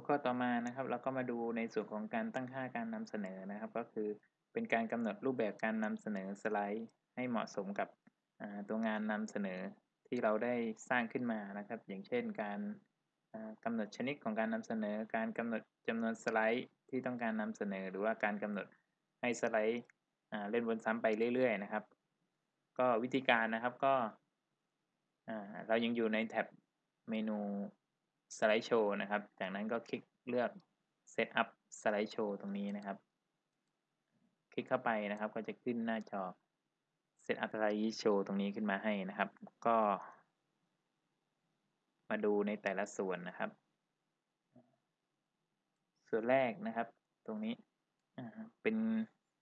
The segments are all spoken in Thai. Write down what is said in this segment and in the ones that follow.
วข้อต่อมานะครับ เราก็มาดูในส่วนของการตั้งค่าการนำเสนอนะครับ ก็คือเป็นการกำหนดรูปแบบการนำเสนอสไลด์ ให้เหมาะสมกับตัวงานนำเสนอที่เราได้สร้างขึ้นมานะครับ อย่างเช่น การกำหนดชนิดของการนำเสนอ การกำหนดจำนวนสไลด์ที่ต้องการนำเสนอ หรือว่าการกำหนดให้สไลด์เล่นวนซ้ำไปเรื่อย ๆ นะครับ ก็วิธีการนะครับก็เรายังอยู่ในแท็บเมนู สไลด์โชว์นะครับ จากนั้นก็คลิกเลือก Set up สไลด์โชว์ตรงนี้นะครับ คลิกเข้าไปนะครับ ก็จะขึ้นหน้าจอ Set up สไลด์โชว์ตรงนี้ขึ้นมาให้นะครับ ก็ มาดูในแต่ละส่วนนะครับ ส่วนแรกนะครับ ตรงนี้เป็น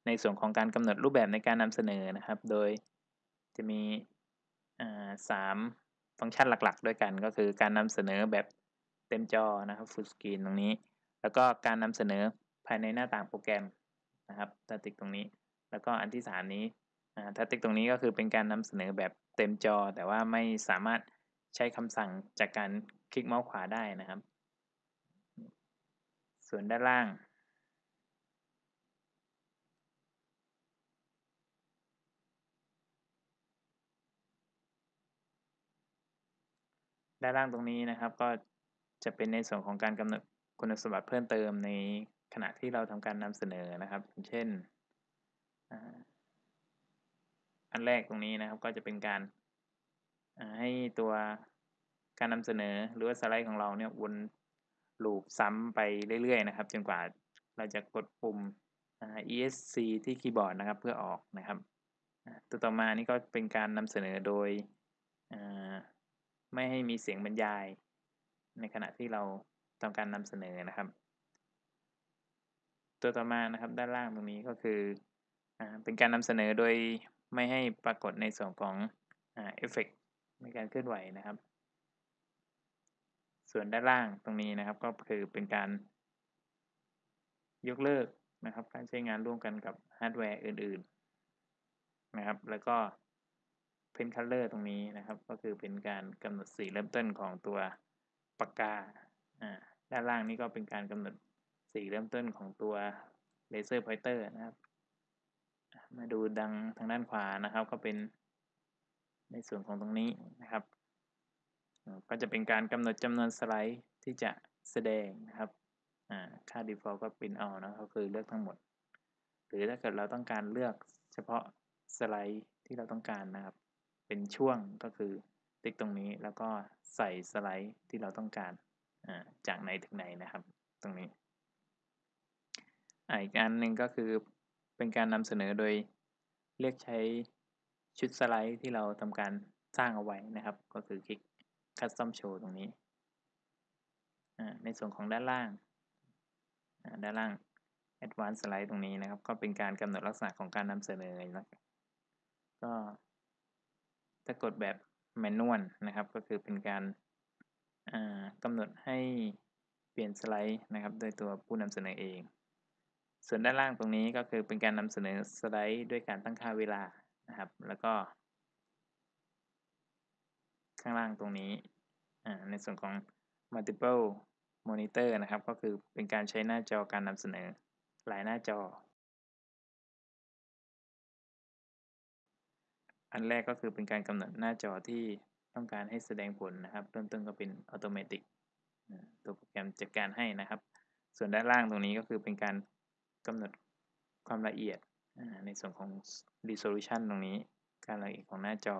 ในส่วนของการกำหนดรูปแบบในการนำเสนอนะครับ โดยจะมีสามฟังก์ชันหลัก ๆ ด้วยกันก็คือการนำเสนอแบบ เต็มจอนะครับ full screen ตรงนี้ แล้วก็การนำเสนอภายในหน้าต่างโปรแกรมนะครับถ้าติ๊กตรงนี้ แล้วก็อันที่สามนี้ถ้าติ๊กตรงนี้ก็คือเป็นการนำเสนอแบบเต็มจอ แต่ว่าไม่สามารถใช้คำสั่งจากการคลิกเมาส์ขวาได้นะครับ ส่วนด้านล่างด้านล่างตรงนี้นะครับก็ จะเป็นในส่วนของการกำหนดคุณสมบัติเพิ่มเติมในขณะที่เราทำการนำเสนอนะครับ เช่น อันแรกตรงนี้นะครับก็จะเป็นการให้ตัวการนำเสนอหรือว่าสไลด์ของเราเนี่ยวนลูปซ้ำไปเรื่อยๆนะครับ จนกว่าเราจะกดปุ่ม ESC ที่คีย์บอร์ดนะครับเพื่อออกนะครับตัวต่อมานี่ก็เป็นการนำเสนอโดยไม่ให้มีเสียงบรรยาย ในขณะที่เราทำการนำเสนอนะครับ ตัวต่อมานะครับด้านล่างตรงนี้ก็คืออเป็นการนำเสนอโดยไม่ให้ปรากฏในส่วนของเอฟเฟกในการเคลื่อนไหวนะครับ ส่วนด้านล่างตรงนี้นะครับก็คือเป็นการยกเลิกนะครับ การใช้งานร่วมกันกับฮาร์ดแวร์อื่น ๆ นะครับ แล้วก็ pen color ตรงนี้นะครับ ก็คือเป็นการกำหนดสีเริ่มต้นของตัว ปากกา ด้านล่างนี้ก็เป็นการกำหนดสีเริ่มต้นของตัว laser pointer นะครับ มาดูดังทางด้านขวานะครับ ก็เป็นในส่วนของตรงนี้นะครับ ก็จะเป็นการกำหนดจำนวนสไลด์ที่จะแสดงนะครับค่า default ก็เป็นเอานะก็คือเลือกทั้งหมด หรือถ้าเกิดเราต้องการเลือกเฉพาะสไลด์ที่เราต้องการนะครับ เป็นช่วงก็คือ ติ๊กตรงนี้แล้วก็ใส่สไลด์ที่เราต้องการจากไหนถึงไหนนะครับ ตรงนี้อีกอันหนึ่งก็คือเป็นการนำเสนอโดยเรียกใช้ชุดสไลด์ที่เราทำการสร้างเอาไว้นะครับ ก็คือคลิก Custom Show ตรงนี้ ในส่วนของด้านล่าง ด้านล่าง Advanced Slide ตรงนี้นะครับ ก็เป็นการกำหนดลักษณะของการนำเสนอนะก็ถ้ากดแบบ แมนนวลนะครับ ก็คือเป็นการกำหนดให้เปลี่ยนสไลด์นะครับ โดยตัวผู้นำเสนอเอง ส่วนด้านล่างตรงนี้ก็คือเป็นการนำเสนอสไลด์ด้วยการตั้งค่าเวลานะครับ แล้วก็ ข้างล่างตรงนี้ในส่วนของ multiple monitor นะครับ ก็คือเป็นการใช้หน้าจอการนำเสนอหลายหน้าจอ อันแรกก็คือเป็นการกำหนดหน้าจอที่ต้องการให้แสดงผลนะครับ เริ่มต้นก็เป็นอัตโนมัติตัวโปรแกรมจัดการให้นะครับ ส่วนด้านล่างตรงนี้ก็คือเป็นการกำหนดความละเอียดในส่วนของ resolution ตรงนี้ การละเอียดของหน้าจอ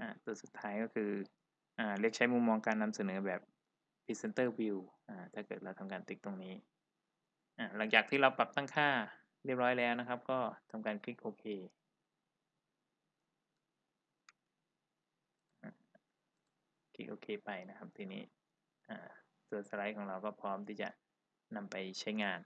อตัวสุดท้ายก็คืออเรียกใช้มุมมองการนำเสนอแบบ presenter view ถ้าเกิดเราทำการติ๊กตรงนี้ หลังจากที่เราปรับตั้งค่าเรียบร้อยแล้วนะครับ ก็ทำการคลิกโอเคค ลิกโอเคไปนะครับ ทีนี้ตัวสไลด์ของเราก็พร้อมที่จะนำไปใช้งาน